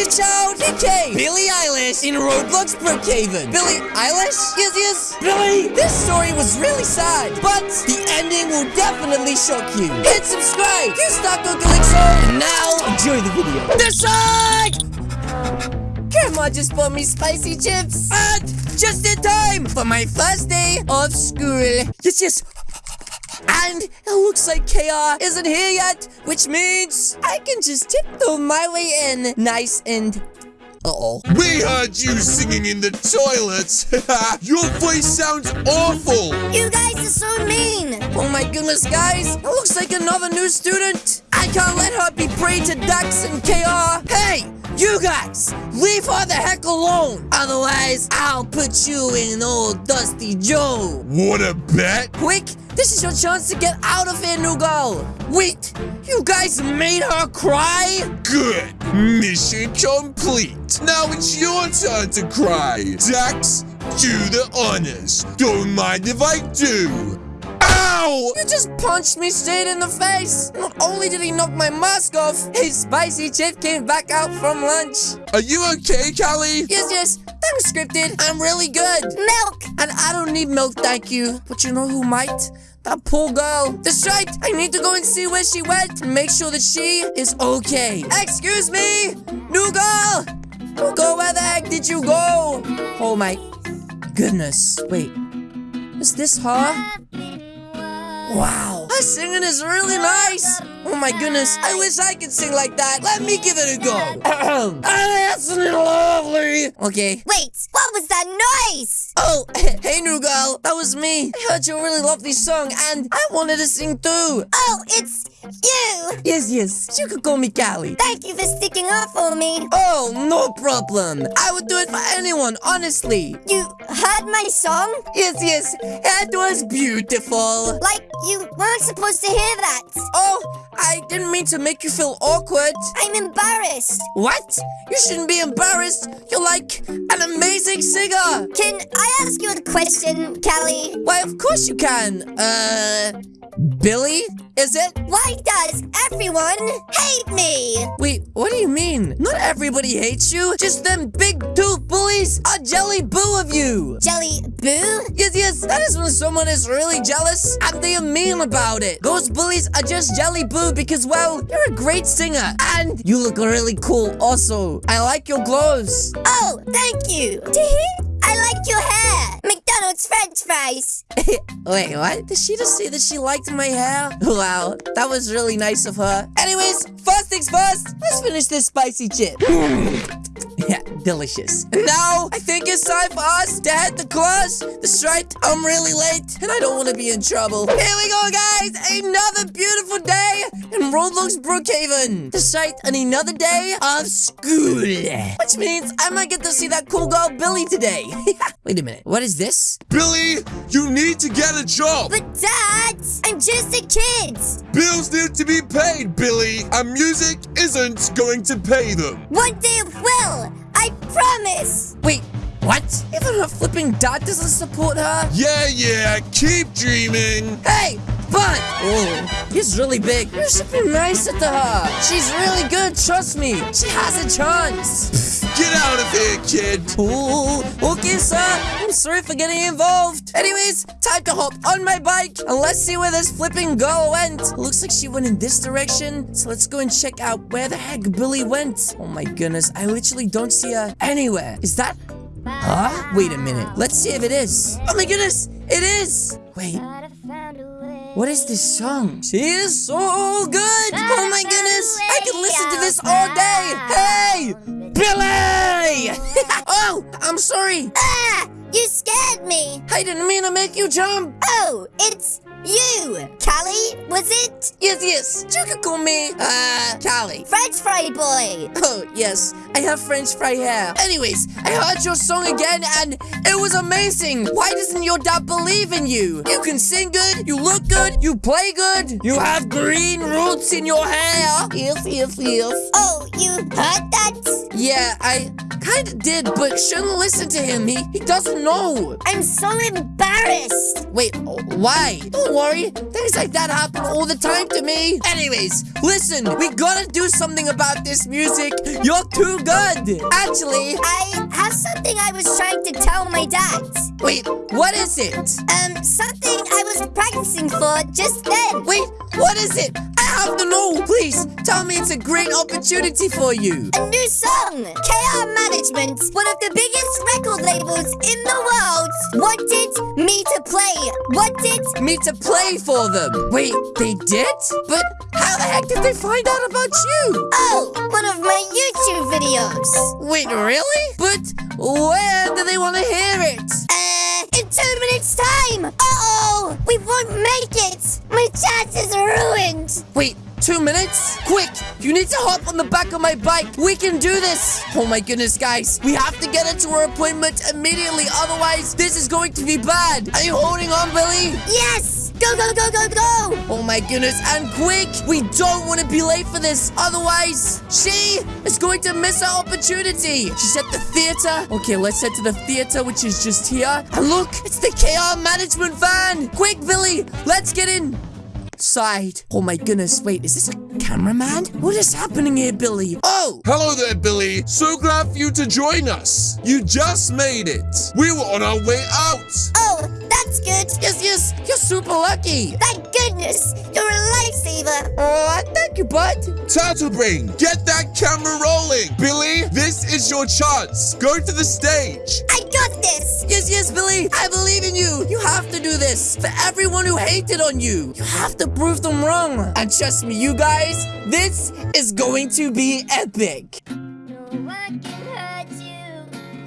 Destiny Child DK, Billie Eilish in Roblox Brookhaven. Billie Eilish? Yes, yes. Billie, this story was really sad, but the ending will definitely shock you. Hit subscribe, use Taco Galixo, and now enjoy the video. This side! Grandma just bought me spicy chips. And just in time for my first day of school. Yes, yes. And it looks like KR isn't here yet, which means I can just tiptoe my way in nice and... Uh-oh. We heard you singing in the toilet. Your voice sounds awful. You guys are so mean. Oh my goodness, guys. It looks like another new student. I can't let her be prey to Dax and KR. Hey, you guys, leave her the heck alone. Otherwise, I'll put you in old Dusty Joe. What a bet? Quick, this is your chance to get out of here, Nugal. Wait, you guys made her cry? Good. Mission complete. Now it's your turn to cry. Dax, do the honors. Don't mind if I do. Ow! You just punched me straight in the face. Not only did he knock my mask off, his spicy chip came back out from lunch. Are you okay, Callie? Yes, yes, that was scripted. I'm really good. Milk. And I don't need milk, thank you. But you know who might? That poor girl. That's right. I need to go and see where she went and make sure that she is okay. Excuse me, new girl. New girl, where the heck did you go? Oh my goodness. Wait, is this her? Wow, her singing is really nice. Oh my goodness, I wish I could sing like that. Let me give it a go. Ahem. That's lovely. Okay. Wait, what was that noise? Oh, hey new girl, that was me. I heard you really love this song and I wanted to sing too. Oh, it's you. Yes, yes, you could call me Callie. Thank you for sticking up for me. Oh, no problem. I would do it for anyone, honestly. You heard my song? Yes, yes, it was beautiful. Like you weren't supposed to hear that. Oh, I didn't mean to make you feel awkward. I'm embarrassed. What? You shouldn't be embarrassed. You're like an amazing singer. Can I ask you a question, Callie? Why, of course you can. Uh, Billy, is it? Why does everyone hate me? Wait, what do you mean? Not everybody hates you. Just them big tooth bullies are jelly boo of you. Jelly Boo? Yes, yes, that is when someone is really jealous and they are mean about it. Those bullies are just jelly boo because, well, you're a great singer and you look really cool also. I like your clothes. Oh, thank you. I like your hair. McDonald's french fries. Wait, what? Did she just say that she liked my hair? Wow, that was really nice of her. Anyways, first things first, let's finish this spicy chip. yeah, delicious. And now, I think it's time for us to head to class. That's right, I'm really late, and I don't want to be in trouble. Here we go, guys! Another beautiful day in Roblox Brookhaven. That's right, and another day of school. Which means I might get to see that cool girl Billy today. Wait a minute, what is this? Billy, you need to get a job. But Dad, I'm just a kid. Bills need to be paid, Billy, and music isn't going to pay them. One day it will. I promise. Wait, what? Even her flipping dad doesn't support her? Yeah, yeah, keep dreaming. Hey, Bud! Oh, he's really big. You should be nicer to her. She's really good, trust me. She has a chance. Get out of here, kid. Ooh, okay, sir. I'm sorry for getting involved. Anyways, time to hop on my bike and let's see where this flipping girl went. Looks like she went in this direction. So let's go and check out where the heck Billy went. Oh my goodness, I literally don't see her anywhere. Is that Huh? Wait a minute. Let's see if it is. Oh my goodness, it is. Wait. What is this song? She is so good. Oh my goodness. I can listen to this all day. Hey, Billy. oh, I'm sorry. Ah! You scared me. I didn't mean to make you jump. Oh, it's you. Callie, was it? Yes, yes. You can call me, uh, Callie. French fry boy. Oh, yes. I have French fry hair. Anyways, I heard your song again and it was amazing. Why doesn't your dad believe in you? You can sing good, you look good, you play good, you have green roots in your hair. Yes, yes, yes. Oh, you heard that? Yeah, I kinda did, but shouldn't listen to him. He, he doesn't know. I'm so embarrassed. Wait, why? Don't worry. Things like that happen all the time to me. Anyways, listen, we gotta do something about this music. You're too good. Actually, I have something I was trying to tell my dad. wait, what is it? Um, something I was practicing for just then. Wait, what is it? I have to know. Please, tell me it's a great opportunity for you. A new song! KR Management, one of the biggest record labels in the world, wanted me to play. Wanted Me to play for them. Wait, they did? But how the heck did they find out about you? Oh, one of my YouTube videos. Wait, really? But where do they want to hear it? Uh, in two minutes' time. Uh-oh, we won't make it. My chance is ruined. Wait, two minutes? Quick, you need to hop on the back of my bike. We can do this. Oh my goodness, guys. We have to get her to her appointment immediately. Otherwise, this is going to be bad. Are you holding on, Billy? Yes, go, go, go, go, go. Oh my goodness, and quick! We don't want to be late for this, otherwise, she is going to miss her opportunity. She's at the theater. Okay, let's head to the theater, which is just here. And look, it's the KR management van. Quick, Billy, let's get in. Side. Oh my goodness, wait, is this a cameraman? What is happening here, Billy? Oh! Hello there, Billy. So glad for you to join us. You just made it. We were on our way out. Oh, that's good. Yes, yes, you're super lucky. Thank goodness, you're a lifesaver. Oh, thank you, bud. Tattlebrain, get that camera rolling. Billy, this is your chance. Go to the stage. I got this. Yes, yes, Billy, I believe in you. You have to do this for everyone who hated on you. You have to prove them wrong. And trust me, you guys, this is going to be epic.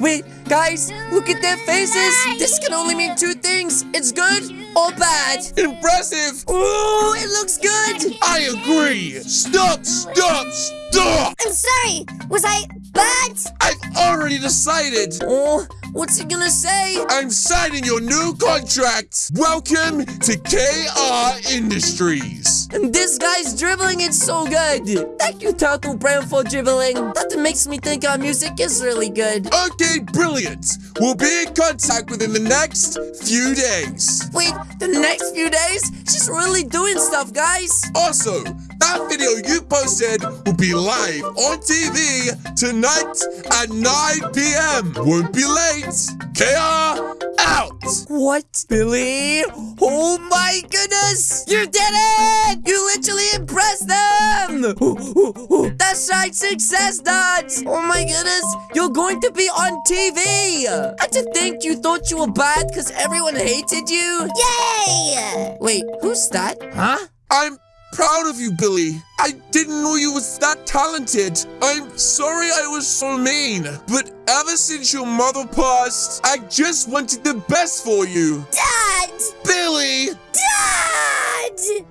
Wait, guys, look at their faces. This can only mean two things. It's good or bad. Impressive. Ooh, it looks good. I agree. Stop, stop, stop. I'm sorry. Was I bad? I've already decided. Oh, what's he gonna say? I'm signing your new contract. Welcome to KR Industries. And this guy's dribbling it so good. Thank you, Turtle Brand, for dribbling. That makes me think our music is really good. Okay, brilliant. We'll be in contact within the next few days. Wait, the next few days? She's really doing stuff, guys. Also, that video you posted will be live on TV tonight at 9 p.m. Won't be late. KR out. What, Billy? Oh my goodness! You did it! You literally impressed them! That's right, success nuts! Oh my goodness, you're going to be on TV! And to think you thought you were bad because everyone hated you? Yay! Wait, who's that? Huh? I'm proud of you, Billy. I didn't know you was that talented. I'm sorry I was so mean, but ever since your mother passed, I just wanted the best for you. Dad! Billy! Dad!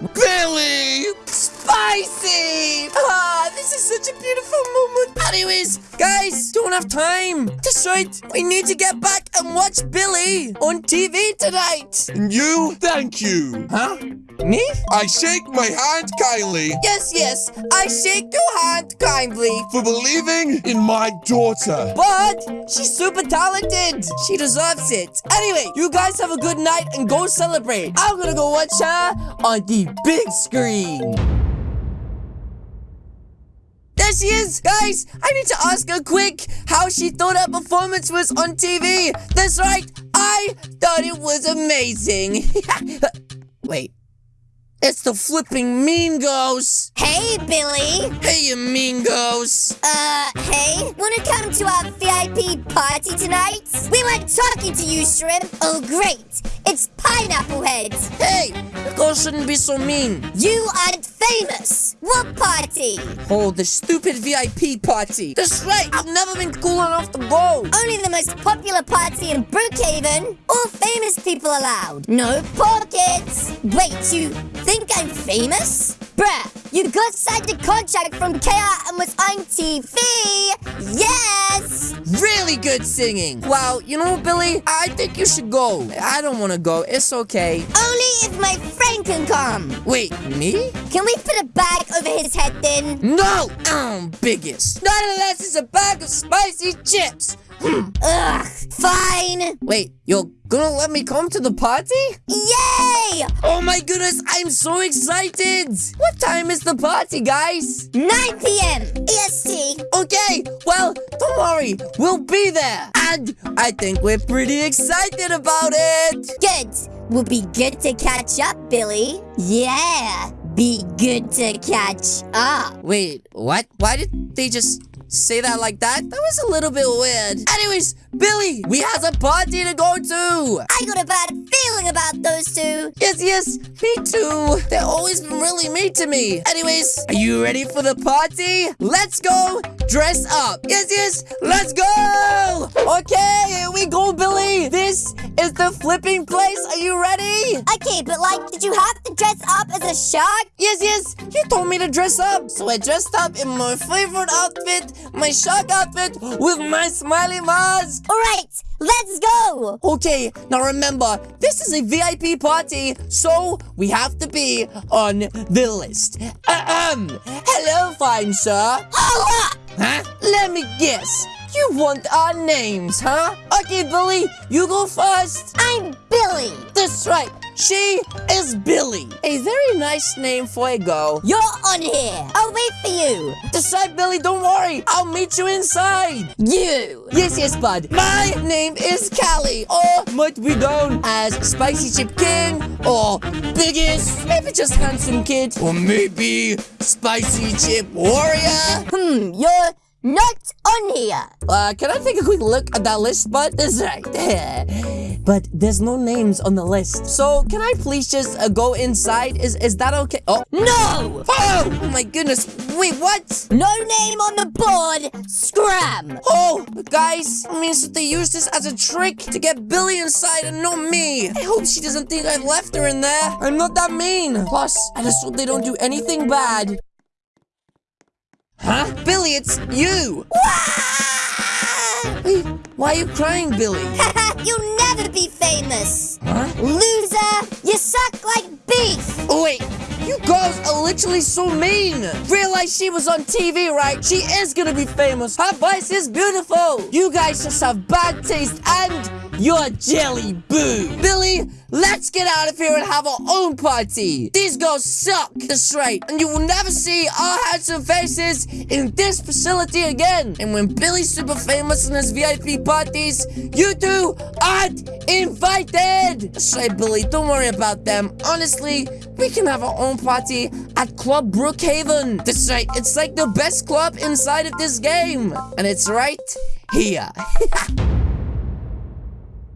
Billy! Spicy! Ah, this is such a beautiful moment. Anyways, guys, don't have time. That's right. We need to get back and watch Billy on TV tonight. And you, thank you. Huh? Me? I shake my hand kindly Yes, yes. I shake your hand kindly. for believing in my daughter. But she's super talented. She deserves it. Anyway, you guys have a good night and go celebrate. I'm gonna go watch her on the big screen. There she is! Guys, I need to ask her quick how she thought her performance was on TV. That's right, I thought it was amazing. Wait, it's the flipping Mean Ghost. Hey, Billy. Hey, you Mean Ghost. Uh, hey, wanna come to our VIP party tonight? We weren't talking to you, Shrimp. Oh, great. It's Pineapple heads! Hey, the girl shouldn't be so mean. You aren't famous. What party? Oh, the stupid VIP party. That's right, I've never been cool enough to go. Only the most popular party in Brookhaven. All famous people allowed. No pockets. Wait, you think I'm famous? Bruh, you got signed a contract from KR and was on TV. Yes! Really good singing. Well, you know, Billy, I think you should go. I don't want to go. It's okay. Only if my friend can come. Wait, me? Can we put a bag over his head then? No! I'm biggest. Not unless it's a bag of spicy chips. Hmm. Ugh, fine. Wait, you're gonna let me come to the party? Yay! Oh my goodness, I'm so excited! What time is the party, guys? 9 p.m. EST. Okay, well, don't worry, we'll be there. And I think we're pretty excited about it. Good. We'll be good to catch up, Billy. Yeah. Be good to catch up. Wait, what? Why did they just say that like that? That was a little bit weird. Anyways, Billy, we have a party to go to. I got a bad feeling about those two. Yes, yes, me too. They've always been really mean to me. Anyways, are you ready for the party? Let's go dress up. Yes, yes, let's go. Okay, here we go, Billy. This is the flipping place. Are you ready? Okay, but like, did you have to dress up as a shark? Yes, yes, you told me to dress up. So I dressed up in my favorite outfit, my shark outfit with my smiley mask. Alright, let's go. Okay, now remember, this is a VIP party, so we have to be on the list. Ahem. Hello, fine sir. Hold up. Huh? Let me guess. You want our names, huh? Okay, Billy, you go first. I'm Billy. That's right. She is Billy. A very nice name for a girl. You're on here. I'll wait for you. That's right, Billy. Don't worry. I'll meet you inside. You. Yes, yes, bud. My name is Callie, or might be known as Spicy Chip King, or Biggest, maybe just Handsome Kid, or maybe Spicy Chip Warrior. Hmm, you're not on here. Uh, can I take a quick look at that list, bud? That's right. but there's no names on the list. So, can I please just uh, go inside? Is is that okay? Oh, No. oh, oh my goodness. Wait, what? No name on the board. Scram. Oh, guys, it means that they use this as a trick to get Billy inside and not me. I hope she doesn't think I left her in there. I'm not that mean. Plus, I just hope they don't do anything bad. Huh? Billy, it's you. Wait, why are you crying, Billy? You'll never be famous. Huh? Loser. You suck like beef. Oh, wait, you girls are literally so mean. Realize she was on TV, right? She is gonna be famous. Her voice is beautiful. You guys just have bad taste and you're jelly boo. Billy, let's get out of here and have our own party. These girls suck. That's right. And you will never see our handsome faces in this facility again. And when Billy's super famous in his VIP parties, you two aren't invited. That's right, Billy. Don't worry about them. Honestly, we can have our own party at Club Brookhaven. That's right. It's like the best club inside of this game. And it's right here.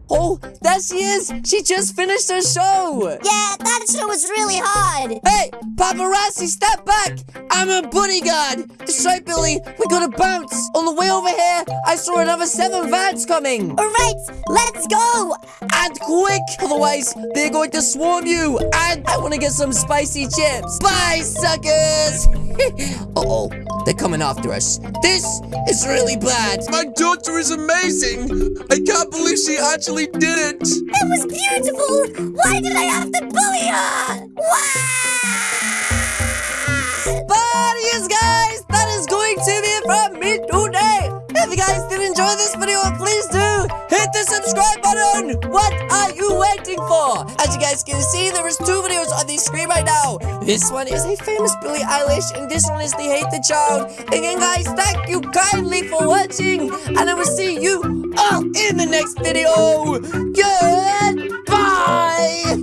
Oh, there she is! She just finished her show! Yeah, that show was really hard. Hey, paparazzi, step back! I'm a bodyguard! That's right, Billy, we gotta bounce! On the way over here, I saw another seven vans coming! Alright, let's go. And quick! Otherwise, they're going to swarm you! And I wanna get some spicy chips! Bye, suckers! Uh-oh, they're coming after us. This is really bad! My daughter is amazing. I can't believe she actually did it. It was beautiful. Why did I have to bully her? Wow. But yes, guys, that is going to be it from me today. If you guys did enjoy this video, please do hit the subscribe button. What are you waiting for? As you guys can see, there is two videos on the screen right now. This one is a famous Billie Eilish, and this one is the Hate the Child. Again, guys, thank you kindly for watching, and I will see you all in the next video. Goodbye.